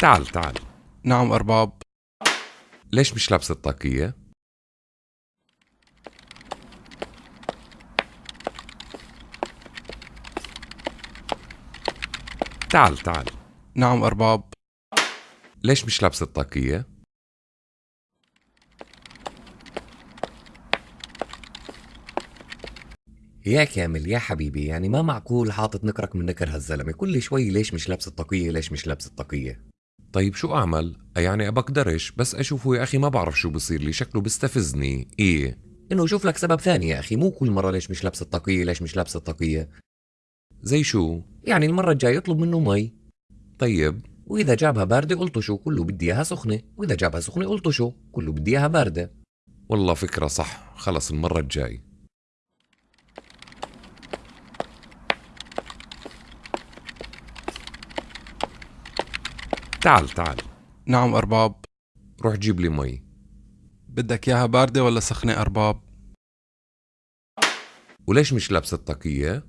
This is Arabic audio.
تعال تعال. نعم أرباب. ليش مش لابسة الطاقية؟ تعال تعال. نعم أرباب. ليش مش لابس الطاقية؟ يا كامل يا حبيبي يعني ما معقول حاطط نكرك من نكر هالزلمة؟ كل شوي ليش مش لابس الطاقية ليش مش لابس الطاقية؟ طيب شو أعمل؟ يعني بقدرش بس أشوفه يا أخي ما بعرف شو بصير لي شكله بستفزني. إيه. إنه شوف لك سبب ثاني يا أخي مو كل مرة ليش مش لابس الطاقية ليش مش لابس الطاقية؟ زي شو؟ يعني المرة الجاية اطلب منه مي. طيب وإذا جابها باردة قلت شو كله بدي إياها سخنة. وإذا جابها سخنة قلت شو كله بدي إياها باردة. والله فكرة صح. خلص المرة الجاي تعال تعال. نعم أرباب. روح جيب لي مي. بدك إياها باردة ولا سخنة أرباب؟ وليش مش لابس الطاقية؟